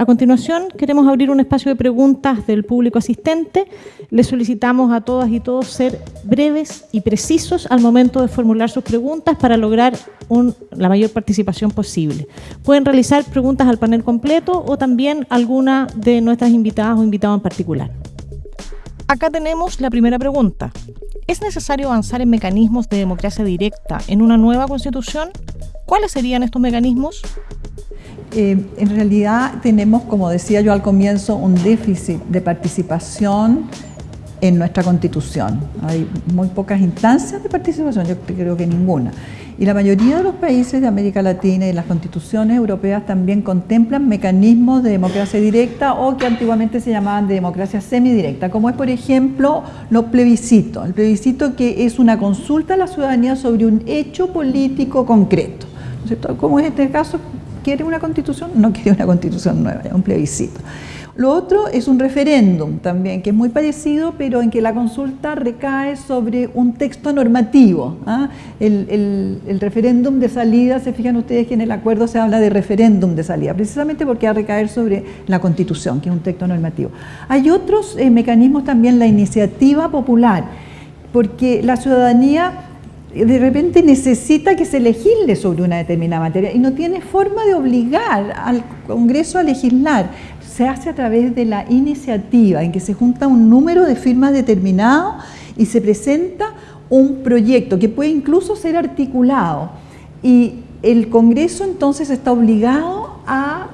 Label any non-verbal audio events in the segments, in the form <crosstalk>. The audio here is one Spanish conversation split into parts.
A continuación, queremos abrir un espacio de preguntas del público asistente. Les solicitamos a todas y todos ser breves y precisos al momento de formular sus preguntas para lograr la mayor participación posible. Pueden realizar preguntas al panel completo o también alguna de nuestras invitadas o invitados en particular. Acá tenemos la primera pregunta. ¿Es necesario avanzar en mecanismos de democracia directa en una nueva constitución? ¿Cuáles serían estos mecanismos? Eh, en realidad tenemos, como decía yo al comienzo, un déficit de participación en nuestra constitución. Hay muy pocas instancias de participación, yo creo que ninguna. Y la mayoría de los países de América Latina y las constituciones europeas también contemplan mecanismos de democracia directa o que antiguamente se llamaban de democracia semidirecta, como es por ejemplo los plebiscitos. El plebiscito que es una consulta a la ciudadanía sobre un hecho político concreto. ¿no Como es este caso, ¿quiere una constitución? No quiere una constitución nueva, es un plebiscito. Lo otro es un referéndum también, que es muy parecido, pero en que la consulta recae sobre un texto normativo. ¿ah? El, referéndum de salida, se fijan ustedes que en el acuerdo se habla de referéndum de salida, precisamente porque va a recaer sobre la constitución, que es un texto normativo. Hay otros eh, mecanismos también, la iniciativa popular, porque la ciudadanía de repente necesita que se legisle sobre una determinada materia y no tiene forma de obligar al Congreso a legislar se hace a través de la iniciativa, en que se junta un número de firmas determinado y se presenta un proyecto que puede incluso ser articulado. Y el Congreso entonces está obligado a,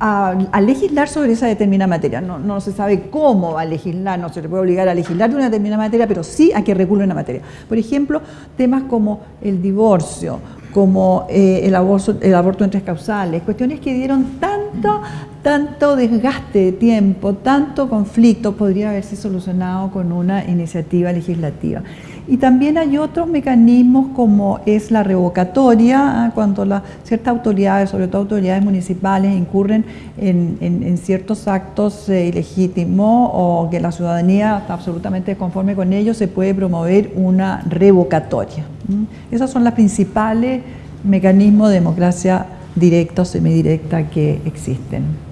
a, legislar sobre esa determinada materia. No, no, se sabe cómo va a legislar, no se le puede obligar a legislar de una determinada materia, pero sí a que regule una materia. Por ejemplo, temas como el divorcio, como eh, el, aborto, el aborto en tres causales, cuestiones que dieron tanto, tanto desgaste de tiempo, tanto conflicto, podría haberse solucionado con una iniciativa legislativa. Y también hay otros mecanismos como es la revocatoria, ¿ah? cuando ciertas autoridades, sobre todo autoridades municipales, incurren en, ciertos actos eh, ilegítimos o que la ciudadanía está absolutamente conforme con ellos, se puede promover una revocatoria. Esos son los principales mecanismos de democracia directa o semidirecta que existen.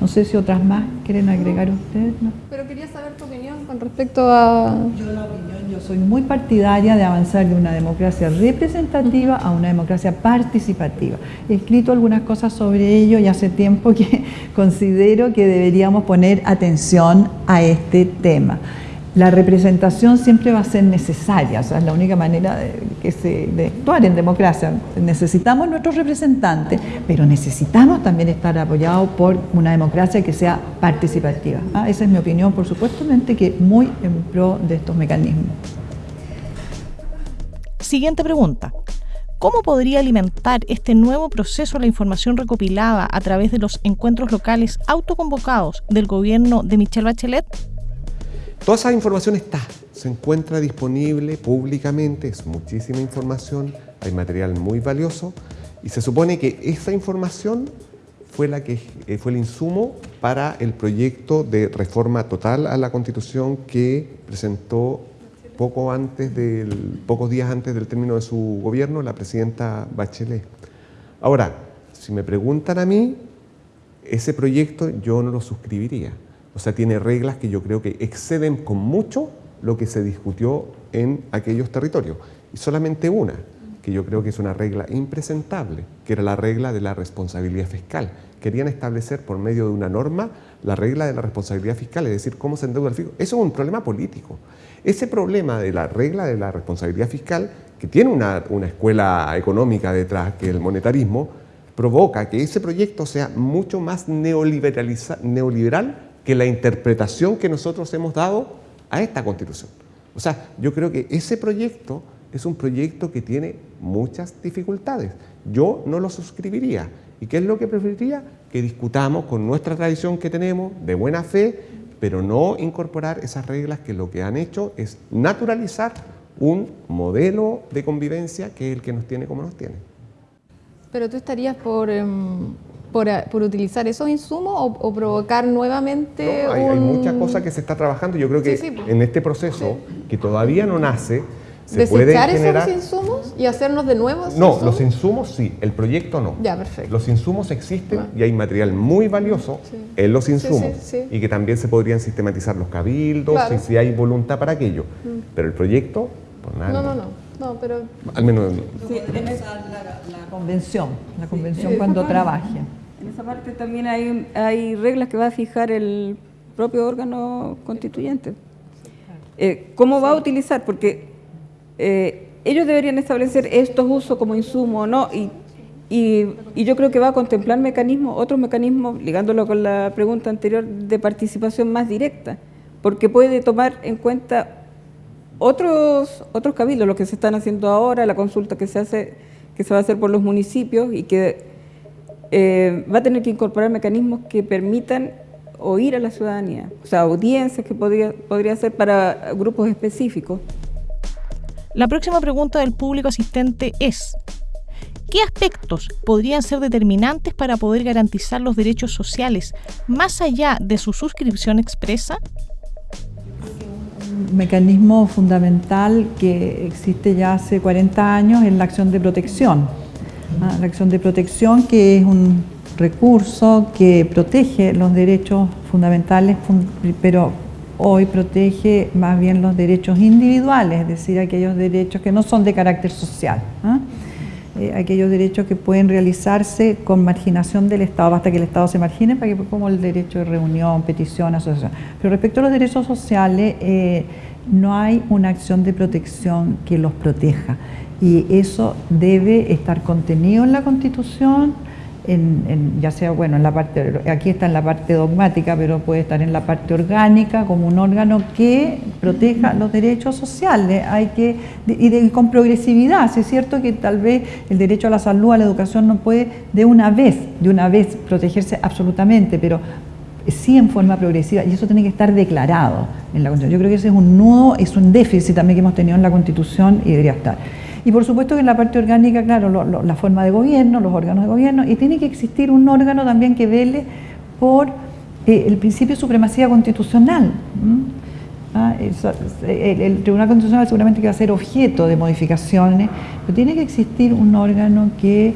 No sé si otras más quieren agregar ustedes. Pero quería saber tu opinión con respecto a... Yo la opinión, yo soy muy partidaria de avanzar de una democracia representativa a una democracia participativa. He escrito algunas cosas sobre ello y hace tiempo que <laughs> considero que deberíamos poner atención a este tema la representación siempre va a ser necesaria, o sea, es la única manera de, que se, de actuar en democracia. Necesitamos nuestros representantes, pero necesitamos también estar apoyados por una democracia que sea participativa. ¿ah? Esa es mi opinión, por supuesto, que muy en pro de estos mecanismos. Siguiente pregunta. ¿Cómo podría alimentar este nuevo proceso la información recopilada a través de los encuentros locales autoconvocados del gobierno de Michelle Bachelet? Toda esa información está, se encuentra disponible públicamente, es muchísima información, hay material muy valioso y se supone que esa información fue, la que, eh, fue el insumo para el proyecto de reforma total a la Constitución que presentó poco antes del, pocos días antes del término de su gobierno la presidenta Bachelet. Ahora, si me preguntan a mí, ese proyecto yo no lo suscribiría. O sea, tiene reglas que yo creo que exceden con mucho lo que se discutió en aquellos territorios. Y solamente una, que yo creo que es una regla impresentable, que era la regla de la responsabilidad fiscal. Querían establecer por medio de una norma la regla de la responsabilidad fiscal, es decir, cómo se endeuda el fisco. Eso es un problema político. Ese problema de la regla de la responsabilidad fiscal, que tiene una, una escuela económica detrás, que el monetarismo, provoca que ese proyecto sea mucho más neoliberal que la interpretación que nosotros hemos dado a esta Constitución. O sea, yo creo que ese proyecto es un proyecto que tiene muchas dificultades. Yo no lo suscribiría. ¿Y qué es lo que preferiría? Que discutamos con nuestra tradición que tenemos, de buena fe, pero no incorporar esas reglas que lo que han hecho es naturalizar un modelo de convivencia que es el que nos tiene como nos tiene. Pero tú estarías por... Em, por, por, utilizar esos insumos o, provocar nuevamente hay, hay, muchas cosas que se está trabajando. Yo creo que en este proceso, que todavía no nace, se puede ¿Desechar generar... esos insumos y hacernos de nuevo esos No, insumos? los insumos sí, el proyecto no. Ya, perfecto. Los insumos existen Ah. y hay material muy valioso en los insumos y que también se podrían sistematizar los cabildos Claro. Mm. y si hay voluntad para aquello. Pero el proyecto, por nada. No, no, no, no, pero Al menos Sí, en esa- la, la convención, la convención cuando trabaje. En esa parte también hay, hay reglas que va a fijar el propio órgano constituyente. Eh, ¿Cómo va a utilizar? Porque eh, ellos deberían establecer estos usos como insumo o no, y, y- y yo creo que va a contemplar mecanismos, otros mecanismos, ligándolo con la pregunta anterior, de participación más directa, porque puede tomar en cuenta otros, otros cabildos, lo que se están haciendo ahora, la consulta que se hace, que se va a hacer por los municipios y que eh, va a tener que incorporar mecanismos que permitan oír a la ciudadanía, o sea, audiencias que podría, podría ser para grupos específicos. La próxima pregunta del público asistente es, ¿qué aspectos podrían ser determinantes para poder garantizar los derechos sociales más allá de su suscripción expresa? Mecanismo fundamental que existe ya hace 40 años es la acción de protección. Ah, La acción de protección que es un recurso que protege los derechos fundamentales, fun- pero hoy protege más bien los derechos individuales, es decir, aquellos derechos que no son de carácter social. ¿ah? Eh, aquellos derechos que pueden realizarse con marginación del Estado, basta que el Estado se margine, para que, como el derecho de reunión, petición, asociación. Pero respecto a los derechos sociales, eh, no hay una acción de protección que los proteja. Y eso debe estar contenido en la Constitución, en, en- ya sea, bueno, en la parte, aquí está en la parte dogmática, pero puede estar en la parte orgánica como un órgano que proteja los derechos sociales. Hay que, y, de- y con progresividad, si es cierto que tal vez el derecho a la salud, a la educación no puede de una vez, de una vez protegerse absolutamente, pero sí en forma progresiva y eso tiene que estar declarado en la Constitución. Yo creo que ese es un nudo, es un déficit también que hemos tenido en la Constitución y debería estar. Y por supuesto que en la parte orgánica, claro, la forma de gobierno, los órganos de gobierno, y tiene que existir un órgano también que vele por eh, el principio de supremacía constitucional. Ah, el Tribunal Constitucional seguramente que va a ser objeto de modificaciones, pero tiene que existir un órgano que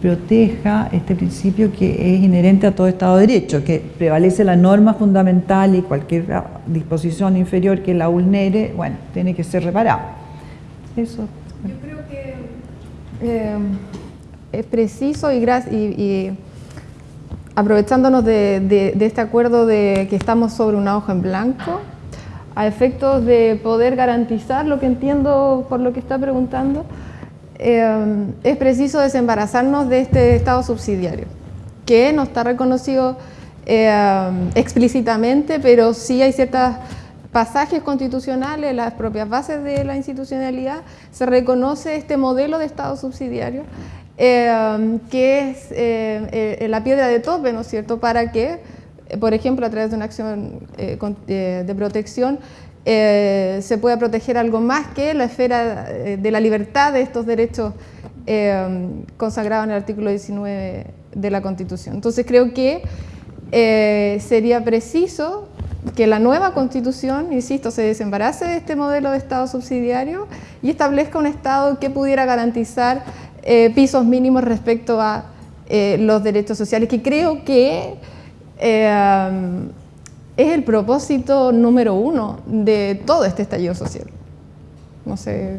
proteja este principio que es inherente a todo Estado de Derecho, que prevalece la norma fundamental y cualquier ah, disposición inferior que la vulnere, bueno, tiene que ser reparado. Eso. Eh, es preciso y, y- y aprovechándonos de, de- este acuerdo de que estamos sobre una hoja en blanco, a efectos de poder garantizar lo que entiendo por lo que está preguntando, eh, es preciso desembarazarnos de este Estado subsidiario, que no está reconocido eh, explícitamente, pero sí hay ciertos pasajes constitucionales, las propias bases de la institucionalidad, se reconoce este modelo de Estado subsidiario, eh, que es eh, eh, la piedra de tope, ¿no es cierto?, para que, por ejemplo, a través de una acción de protección, se pueda proteger algo más que la esfera de la libertad de estos derechos consagrados en el artículo 19 de la Constitución. Entonces creo que sería preciso que la nueva Constitución, insisto, se desembarace de este modelo de Estado subsidiario y establezca un Estado que pudiera garantizar eh, pisos mínimos respecto a eh, los derechos sociales, que creo que eh, es el propósito número uno de todo este estallido social. No sé.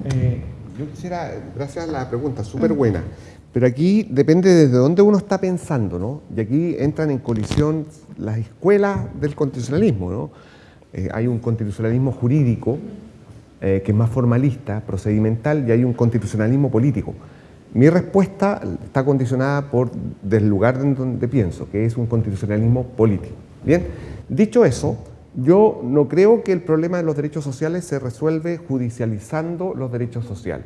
Yo quisiera, gracias a la pregunta, súper buena, pero aquí depende desde dónde uno está pensando, ¿no? Y aquí entran en colisión las escuelas del constitucionalismo, ¿no? Eh, hay un constitucionalismo jurídico eh, que es más formalista, procedimental, y hay un constitucionalismo político. Mi respuesta está condicionada por del lugar en donde pienso, que es un constitucionalismo político. Bien, dicho eso, yo no creo que el problema de los derechos sociales se resuelve judicializando los derechos sociales.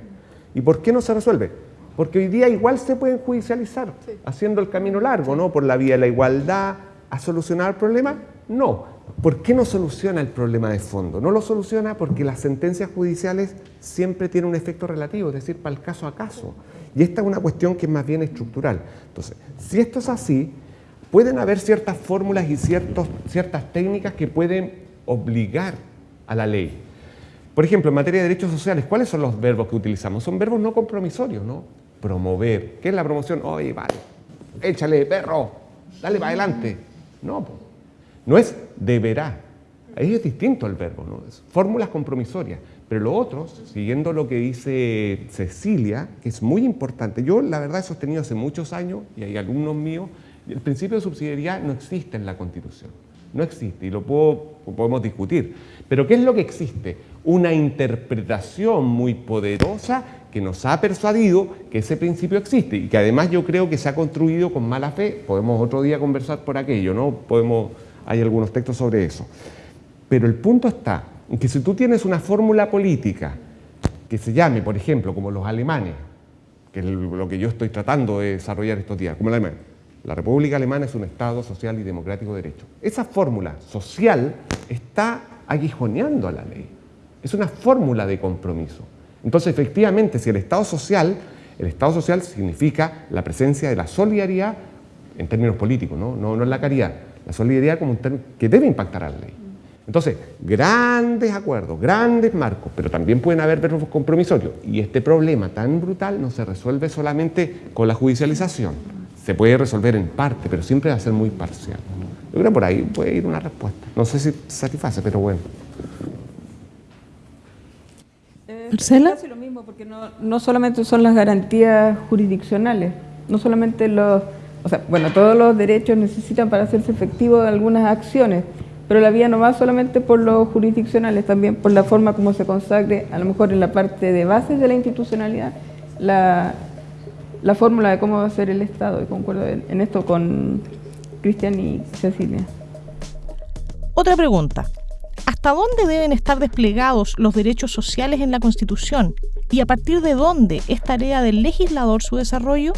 ¿Y por qué no se resuelve? Porque hoy día igual se pueden judicializar, haciendo el camino largo, ¿no? Por la vía de la igualdad, ¿a solucionar el problema? No. ¿Por qué no soluciona el problema de fondo? No lo soluciona porque las sentencias judiciales siempre tienen un efecto relativo, es decir, para el caso a caso. Y esta es una cuestión que es más bien estructural. Entonces, si esto es así, pueden haber ciertas fórmulas y ciertos, ciertas técnicas que pueden obligar a la ley. Por ejemplo, en materia de derechos sociales, ¿cuáles son los verbos que utilizamos? Son verbos no compromisorios, ¿no? Promover. ¿Qué es la promoción? Oye, vale, échale, perro, dale para adelante. No, no es deberá. Ahí es distinto el verbo, ¿no? Fórmulas compromisorias. Pero lo otro, siguiendo lo que dice Cecilia, que es muy importante, yo la verdad he sostenido hace muchos años, y hay alumnos míos, el principio de subsidiariedad no existe en la Constitución. No existe y lo podemos discutir. Pero ¿qué es lo que existe? Una interpretación muy poderosa que nos ha persuadido que ese principio existe y que además yo creo que se ha construido con mala fe. Podemos otro día conversar por aquello, ¿no? Podemos, hay algunos textos sobre eso. Pero el punto está en que si tú tienes una fórmula política que se llame, por ejemplo, como los alemanes, que es lo que yo estoy tratando de desarrollar estos días, como el alemán, la República Alemana es un Estado social y democrático de derecho. Esa fórmula social está aguijoneando a la ley. Es una fórmula de compromiso. Entonces, efectivamente, si el Estado social, el Estado social significa la presencia de la solidaridad en términos políticos, no, no, en la caridad, la solidaridad como un término que debe impactar a la ley. Entonces, grandes acuerdos, grandes marcos, pero también pueden haber verbos compromisorios. Y este problema tan brutal no se resuelve solamente con la judicialización se puede resolver en parte, pero siempre va a ser muy parcial. Yo creo que por ahí puede ir una respuesta. No sé si satisface, pero bueno. Marcela. lo mismo, porque no, no, solamente son las garantías jurisdiccionales, no solamente los, o sea, bueno, todos los derechos necesitan para hacerse efectivos algunas acciones, pero la vía no va solamente por los jurisdiccionales, también por la forma como se consagre, a lo mejor en la parte de bases de la institucionalidad, la, la fórmula de cómo va a ser el Estado, y concuerdo en esto con Cristian y Cecilia. Otra pregunta. ¿Hasta dónde deben estar desplegados los derechos sociales en la Constitución? ¿Y a partir de dónde es tarea del legislador su desarrollo?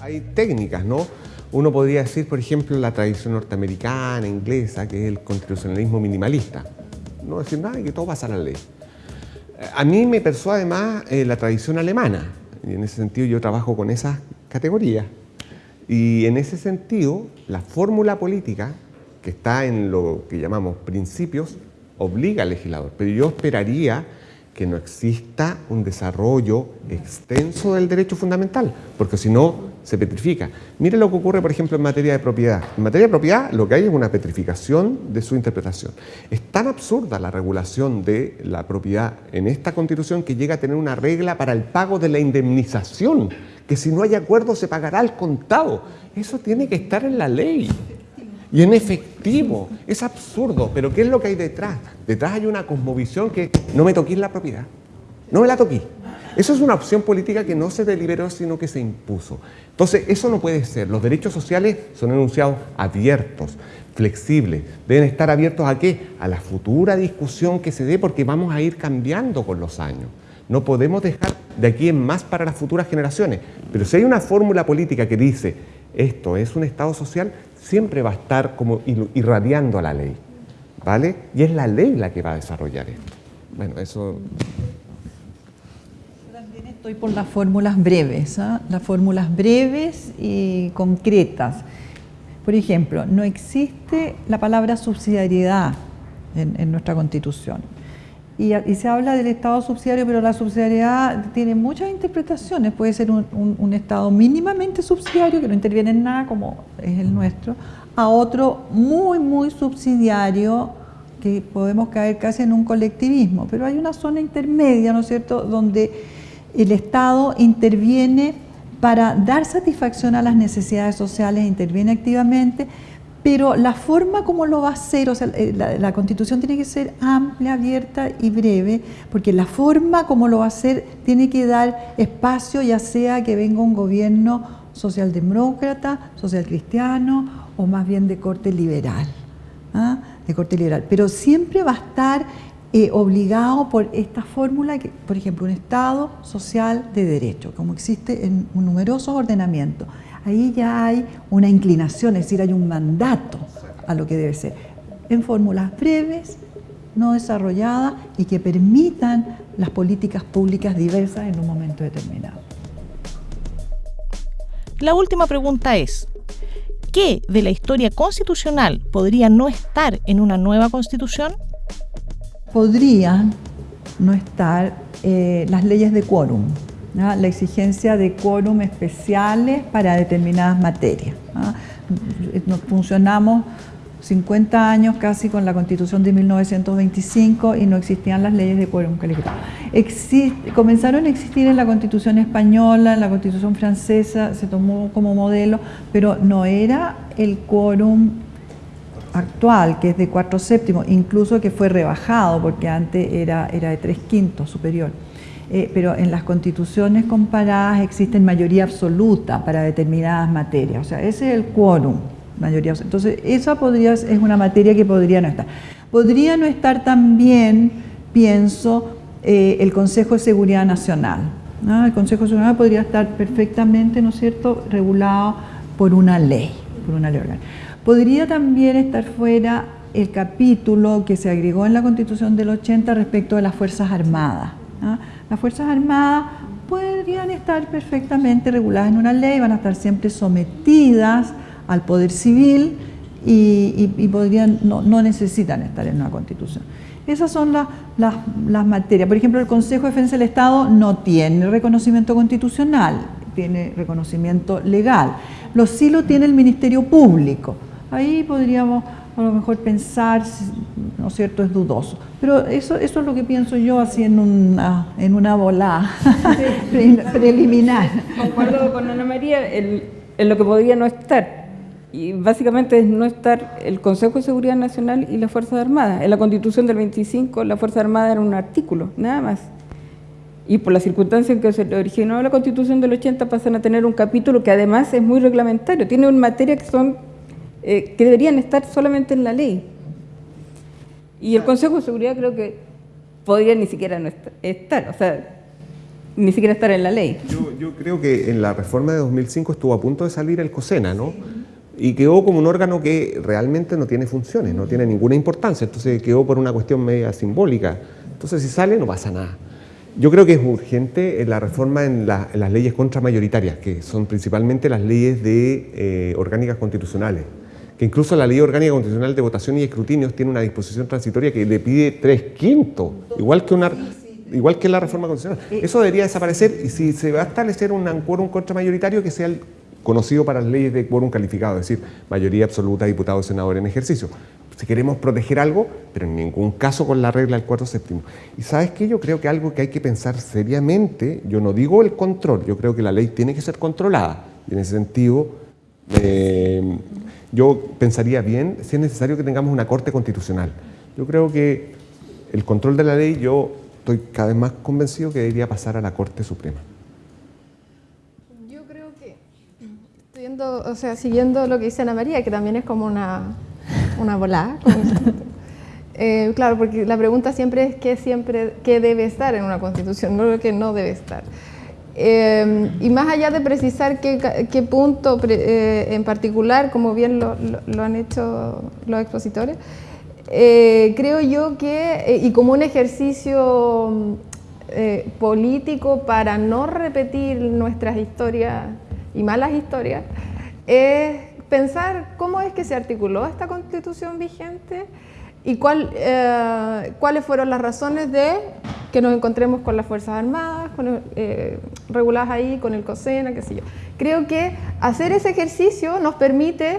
Hay técnicas, ¿no? Uno podría decir, por ejemplo, la tradición norteamericana, inglesa, que es el constitucionalismo minimalista. No decir nada y que todo pasa a la ley. A mí me persuade más eh, la tradición alemana, y en ese sentido yo trabajo con esas categorías. Y en ese sentido, la fórmula política que está en lo que llamamos principios obliga al legislador. Pero yo esperaría que no exista un desarrollo extenso del derecho fundamental, porque si no, se petrifica. Mire lo que ocurre, por ejemplo, en materia de propiedad. En materia de propiedad lo que hay es una petrificación de su interpretación. Es tan absurda la regulación de la propiedad en esta Constitución que llega a tener una regla para el pago de la indemnización, que si no hay acuerdo se pagará al contado. Eso tiene que estar en la ley. Y en efectivo, es absurdo, pero ¿qué es lo que hay detrás? Detrás hay una cosmovisión que no me toquís la propiedad, no me la toquís. Eso es una opción política que no se deliberó, sino que se impuso. Entonces, eso no puede ser. Los derechos sociales son enunciados abiertos, flexibles. Deben estar abiertos a qué? A la futura discusión que se dé, porque vamos a ir cambiando con los años. No podemos dejar de aquí en más para las futuras generaciones. Pero si hay una fórmula política que dice esto es un Estado social, siempre va a estar como irradiando a la ley. ¿Vale? Y es la ley la que va a desarrollar esto. Bueno, eso estoy por las fórmulas breves, ¿ah? las fórmulas breves y concretas. Por ejemplo, no existe la palabra subsidiariedad en, nuestra Constitución. Y, se habla del Estado subsidiario, pero la subsidiariedad tiene muchas interpretaciones. Puede ser un, Estado mínimamente subsidiario, que no interviene en nada, como es el nuestro, a otro muy, muy subsidiario, que podemos caer casi en un colectivismo. Pero hay una zona intermedia, ¿no es cierto?, donde el Estado interviene para dar satisfacción a las necesidades sociales, interviene activamente, pero la forma como lo va a hacer, o sea, eh, la, Constitución tiene que ser amplia, abierta y breve, porque la forma como lo va a hacer tiene que dar espacio, ya sea que venga un gobierno socialdemócrata, socialcristiano o más bien de corte liberal, ¿ah? de corte liberal. Pero siempre va a estar eh, obligado por esta fórmula, que, por ejemplo, un Estado social de derecho, como existe en numerosos ordenamientos. Ahí ya hay una inclinación, es decir, hay un mandato a lo que debe ser, en fórmulas breves, no desarrolladas y que permitan las políticas públicas diversas en un momento determinado. La última pregunta es, ¿qué de la historia constitucional podría no estar en una nueva constitución? podrían no estar eh, las leyes de quórum, la exigencia de quórum especiales para determinadas materias. Nos funcionamos 50 años casi con la Constitución de 1925 y no existían las leyes de quórum calificado. comenzaron a existir en la Constitución española, en la Constitución francesa, se tomó como modelo, pero no era el quórum actual, que es de 4 séptimos, incluso que fue rebajado, porque antes era, era de 3 quintos superior. Eh, pero en las constituciones comparadas existen mayoría absoluta para determinadas materias, o sea, ese es el quórum mayoría. Entonces, esa podría, es una materia que podría no estar. Podría no estar también, pienso, eh, el Consejo de Seguridad Nacional. El Consejo de Seguridad Nacional podría estar perfectamente, ¿no es cierto?, regulado por una ley, por una ley orgánica. Podría también estar fuera el capítulo que se agregó en la Constitución del 80 respecto de las Fuerzas Armadas. Las Fuerzas Armadas podrían estar perfectamente reguladas en una ley, van a estar siempre sometidas al poder civil y, podrían, no, necesitan estar en una constitución. Esas son las, las, materias. Por ejemplo, el Consejo de Defensa del Estado no tiene reconocimiento constitucional, tiene reconocimiento legal. Los sí lo tiene el Ministerio Público. Ahí podríamos a lo mejor pensar, ¿no es cierto?, es dudoso. Pero eso, eso es lo que pienso yo así en una, en una volada <laughs> preliminar. Concuerdo con Ana María en lo que podría no estar y básicamente es no estar el Consejo de Seguridad Nacional y las Fuerzas Armadas. En la Constitución del 25 la Fuerza Armada era un artículo, nada más. Y por la circunstancia en que se originó la Constitución del 80 pasan a tener un capítulo que además es muy reglamentario, tiene una materia que son eh, que deberían estar solamente en la ley. Y el Consejo de Seguridad creo que podría ni siquiera no estar, o sea, ni siquiera estar en la ley. Yo, creo que en la reforma de 2005 estuvo a punto de salir el COSENA, ¿no? y quedó como un órgano que realmente no tiene funciones, no tiene ninguna importancia, entonces quedó por una cuestión media simbólica. Entonces si sale no pasa nada. Yo creo que es urgente la reforma en, las leyes contramayoritarias, que son principalmente las leyes de eh, orgánicas constitucionales, que incluso la ley orgánica constitucional de votación y escrutinios tiene una disposición transitoria que le pide tres quintos, igual que una igual que la reforma constitucional. Eso debería desaparecer y si se va a establecer un quórum contramayoritario que sea el conocido para las leyes de quórum calificado, es decir, mayoría absoluta de diputados y senadores en ejercicio. Si queremos proteger algo, pero en ningún caso con la regla del 4 séptimo. Y sabes qué, yo creo que algo que hay que pensar seriamente, yo no digo el control, yo creo que la ley tiene que ser controlada. Y en ese sentido, eh, yo pensaría bien si es necesario que tengamos una corte constitucional. Yo creo que el control de la ley, yo estoy cada vez más convencido que debería pasar a la Corte Suprema. o sea, siguiendo lo que dice Ana María, que también es como una, una volada. <laughs> Eh, claro, porque la pregunta siempre es qué, siempre, qué debe estar en una constitución, no lo que no debe estar. Eh, y más allá de precisar qué, punto eh, en particular, como bien lo, lo, han hecho los expositores, creo yo que, y como un ejercicio político para no repetir nuestras historias y malas historias, es pensar cómo es que se articuló esta constitución vigente y eh, cuáles fueron las razones de que nos encontremos con las Fuerzas Armadas, con, eh, reguladas ahí, con el COSENA, qué sé yo. Creo que hacer ese ejercicio nos permite,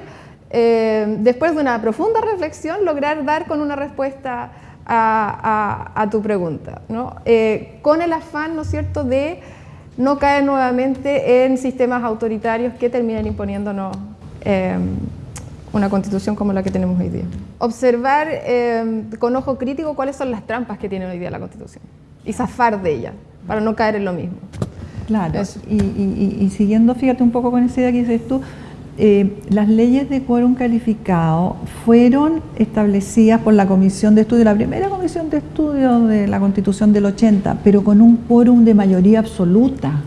eh, después de una profunda reflexión, lograr dar con una respuesta a, tu pregunta, ¿no? con el afán, ¿no es cierto?, de no caer nuevamente en sistemas autoritarios que terminen imponiéndonos una constitución como la que tenemos hoy día. Observar eh, con ojo crítico cuáles son las trampas que tiene hoy día la constitución y zafar de ella para no caer en lo mismo. Claro, y, y, siguiendo, fíjate un poco con esa idea que dices tú, eh, las leyes de quórum calificado fueron establecidas por la Comisión de Estudio, la primera Comisión de Estudio de la Constitución del 80, pero con un quórum de mayoría absoluta.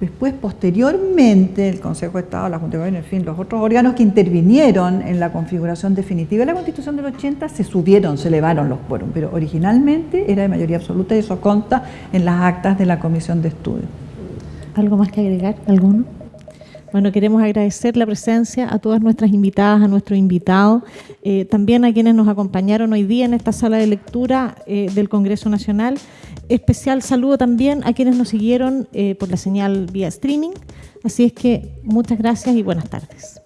Después, posteriormente, el Consejo de Estado, la Junta de Gobierno, en fin, los otros órganos que intervinieron en la configuración definitiva de la Constitución del 80 se subieron, se elevaron los quórum, pero originalmente era de mayoría absoluta y eso consta en las actas de la Comisión de Estudio. ¿Algo más que agregar? ¿Alguno? Bueno, queremos agradecer la presencia a todas nuestras invitadas, a nuestros invitados, eh, también a quienes nos acompañaron hoy día en esta sala de lectura eh, del Congreso Nacional especial saludo también a quienes nos siguieron eh, por la señal vía streaming. Así es que muchas gracias y buenas tardes.